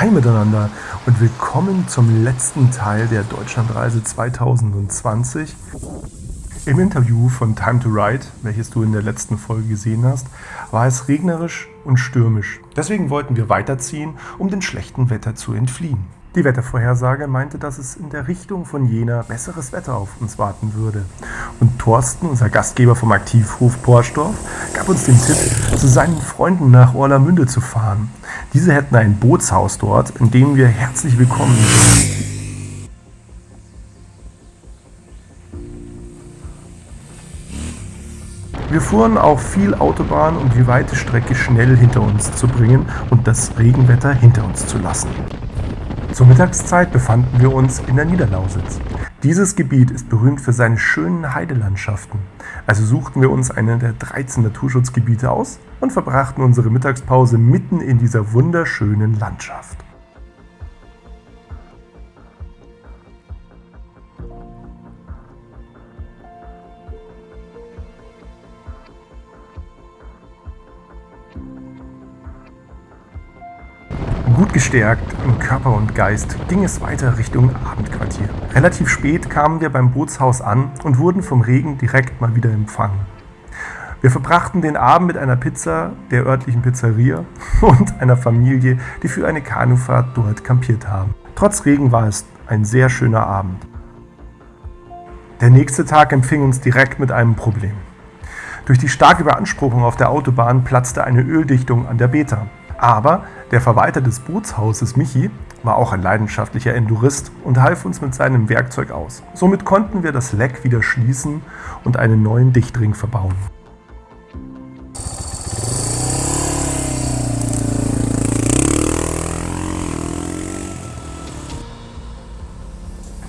Hi miteinander und willkommen zum letzten Teil der Deutschlandreise 2020. Im Interview von Time to Ride, welches du in der letzten Folge gesehen hast, war es regnerisch und stürmisch. Deswegen wollten wir weiterziehen, um dem schlechten Wetter zu entfliehen. Die Wettervorhersage meinte, dass es in der Richtung von Jena besseres Wetter auf uns warten würde. Und Thorsten, unser Gastgeber vom Aktivhof Porsdorf, gab uns den Tipp, zu seinen Freunden nach Orlamünde zu fahren. Diese hätten ein Bootshaus dort, in dem wir herzlich willkommen sind. Wir fuhren auch viel Autobahn, um die weite Strecke schnell hinter uns zu bringen und das Regenwetter hinter uns zu lassen. Zur Mittagszeit befanden wir uns in der Niederlausitz. Dieses Gebiet ist berühmt für seine schönen Heidelandschaften. Also suchten wir uns eine der 13 Naturschutzgebiete aus und verbrachten unsere Mittagspause mitten in dieser wunderschönen Landschaft. Gut gestärkt im Körper und Geist ging es weiter Richtung Abendquartier. Relativ spät kamen wir beim Bootshaus an und wurden vom Regen direkt mal wieder empfangen. Wir verbrachten den Abend mit einer Pizza der örtlichen Pizzeria und einer Familie, die für eine Kanufahrt dort kampiert haben. Trotz Regen war es ein sehr schöner Abend. Der nächste Tag empfing uns direkt mit einem Problem. Durch die starke Beanspruchung auf der Autobahn platzte eine Öldichtung an der Beta. Aber der Verwalter des Bootshauses, Michi, war auch ein leidenschaftlicher Endurist und half uns mit seinem Werkzeug aus. Somit konnten wir das Leck wieder schließen und einen neuen Dichtring verbauen.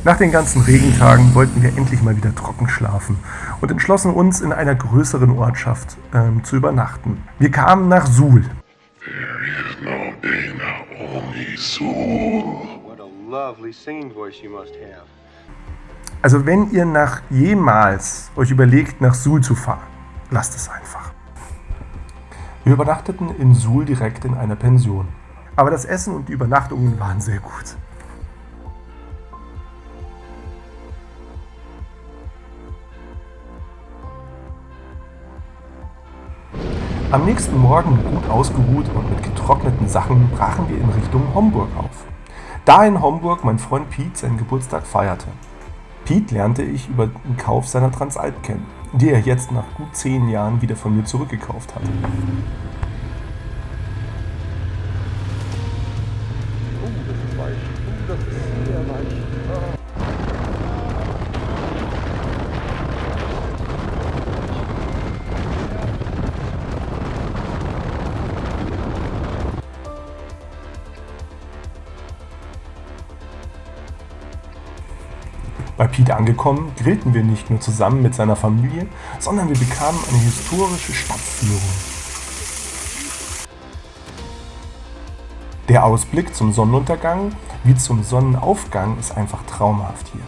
Nach den ganzen Regentagen wollten wir endlich mal wieder trocken schlafen und entschlossen uns, in einer größeren Ortschaft ähm, zu übernachten. Wir kamen nach Suhl. Also wenn ihr nach jemals euch überlegt, nach Suhl zu fahren, lasst es einfach. Wir übernachteten in Suhl direkt in einer Pension. Aber das Essen und die Übernachtungen waren sehr gut. Am nächsten Morgen gut ausgeruht und mit getrockneten Sachen brachen wir in Richtung Homburg auf. Da in Homburg mein Freund Pete seinen Geburtstag feierte. Pete lernte ich über den Kauf seiner Transalp kennen, die er jetzt nach gut zehn Jahren wieder von mir zurückgekauft hatte. Bei Pete angekommen, grillten wir nicht nur zusammen mit seiner Familie, sondern wir bekamen eine historische Stadtführung. Der Ausblick zum Sonnenuntergang wie zum Sonnenaufgang ist einfach traumhaft hier.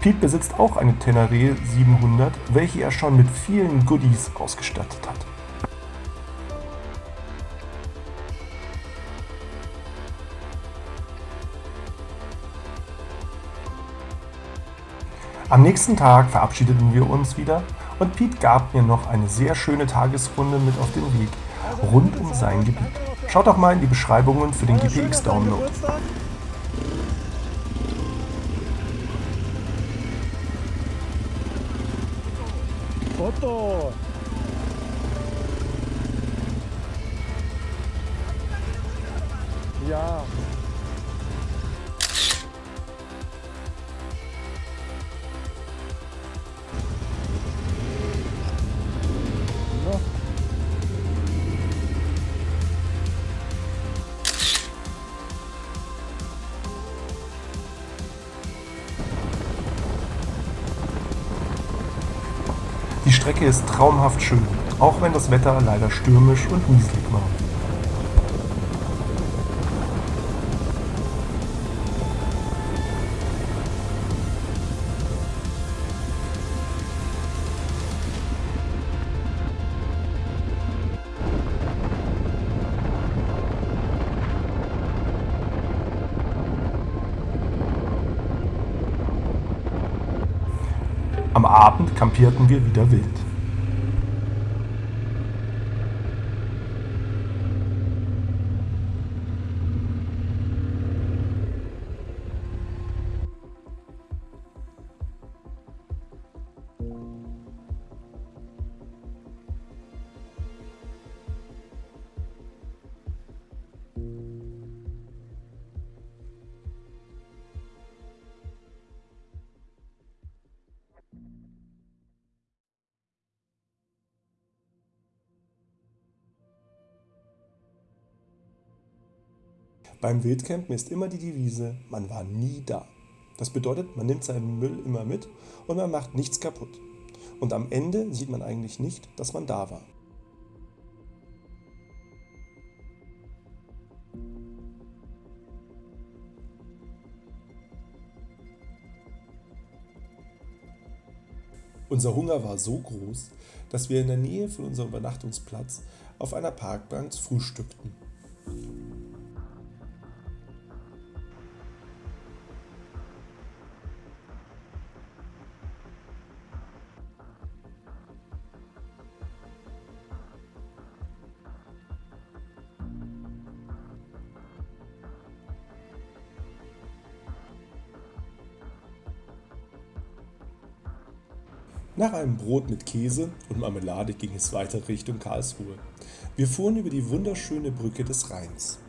Pete besitzt auch eine Tenere 700, welche er schon mit vielen Goodies ausgestattet hat. Am nächsten Tag verabschiedeten wir uns wieder und Pete gab mir noch eine sehr schöne Tagesrunde mit auf den Weg rund um sein Gebiet. Schaut doch mal in die Beschreibungen für den GPX-Download. Foto! Ja. Strecke ist traumhaft schön, auch wenn das Wetter leider stürmisch und nieselig war. Am Abend kampierten wir wieder wild. Beim Wildcampen ist immer die Devise, man war nie da. Das bedeutet, man nimmt seinen Müll immer mit und man macht nichts kaputt. Und am Ende sieht man eigentlich nicht, dass man da war. Unser Hunger war so groß, dass wir in der Nähe von unserem Übernachtungsplatz auf einer Parkbank frühstückten. Nach einem Brot mit Käse und Marmelade ging es weiter Richtung Karlsruhe. Wir fuhren über die wunderschöne Brücke des Rheins.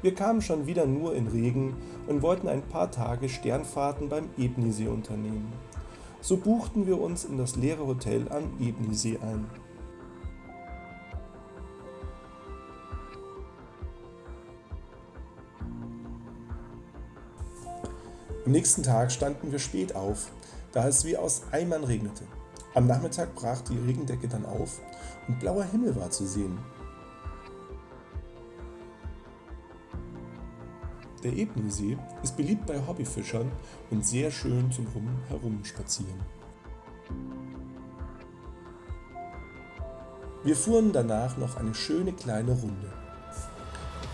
Wir kamen schon wieder nur in Regen und wollten ein paar Tage Sternfahrten beim Ebnisee unternehmen. So buchten wir uns in das leere Hotel am Ebnisee ein. Am nächsten Tag standen wir spät auf, da es wie aus Eimern regnete. Am Nachmittag brach die Regendecke dann auf und blauer Himmel war zu sehen. Der Ebnisee ist beliebt bei Hobbyfischern und sehr schön zum Herumspazieren. Wir fuhren danach noch eine schöne kleine Runde.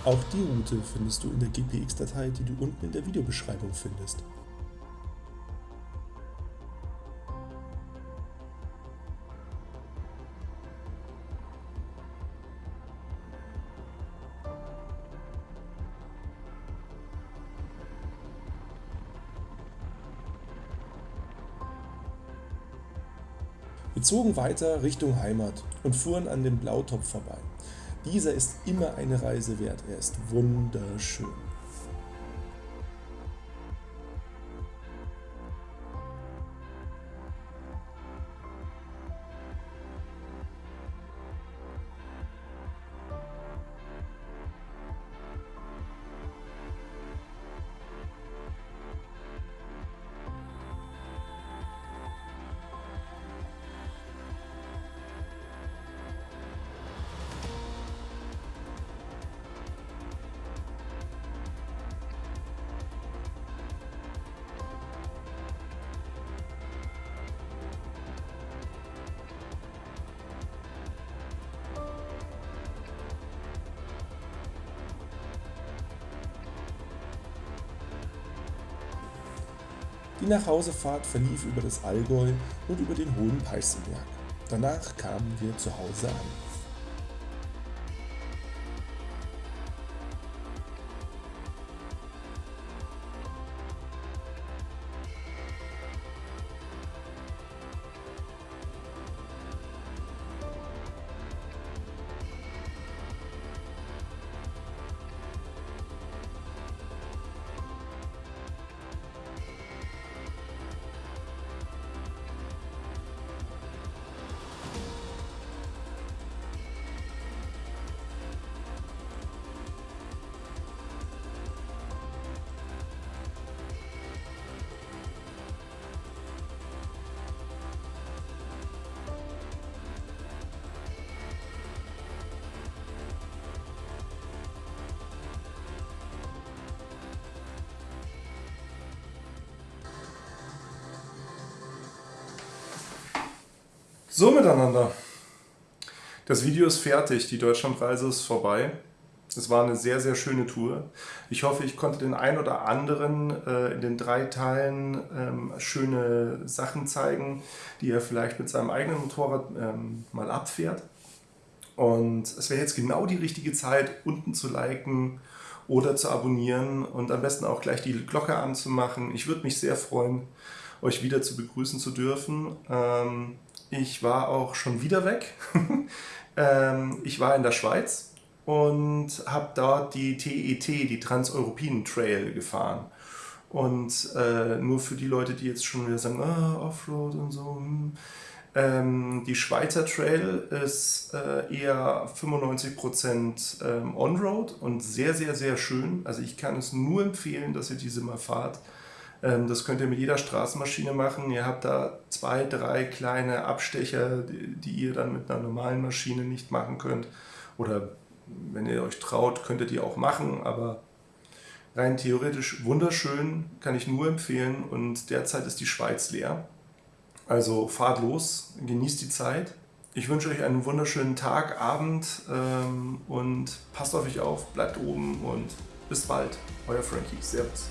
Auch die Route findest du in der GPX-Datei, die du unten in der Videobeschreibung findest. Wir zogen weiter Richtung Heimat und fuhren an dem Blautopf vorbei. Dieser ist immer eine Reise wert, er ist wunderschön. Die Nachhausefahrt verlief über das Allgäu und über den Hohen Peißenberg. Danach kamen wir zu Hause an. So miteinander. Das Video ist fertig, die Deutschlandreise ist vorbei. Es war eine sehr, sehr schöne Tour. Ich hoffe, ich konnte den einen oder anderen äh, in den drei Teilen ähm, schöne Sachen zeigen, die er vielleicht mit seinem eigenen Motorrad ähm, mal abfährt. Und es wäre jetzt genau die richtige Zeit, unten zu liken oder zu abonnieren und am besten auch gleich die Glocke anzumachen. Ich würde mich sehr freuen, euch wieder zu begrüßen zu dürfen. Ähm, ich war auch schon wieder weg. ähm, ich war in der Schweiz und habe dort die TET, e die Transeuropäen Trail, gefahren. Und äh, nur für die Leute, die jetzt schon wieder sagen, ah, Offroad und so. Hm. Ähm, die Schweizer Trail ist äh, eher 95% ähm, On-Road und sehr, sehr, sehr schön. Also ich kann es nur empfehlen, dass ihr diese mal fahrt. Ähm, das könnt ihr mit jeder Straßenmaschine machen. Ihr habt da zwei, drei kleine Abstecher, die, ihr dann mit einer normalen Maschine nicht machen könnt. Oder wenn ihr euch traut, könntet ihr auch machen, aber rein theoretisch wunderschön, kann ich nur empfehlen und derzeit ist die Schweiz leer. Also fahrt los, genießt die Zeit. Ich wünsche euch einen wunderschönen Tag, Abend ähm, und passt auf euch auf, bleibt oben und bis bald. Euer Frankie. Servus.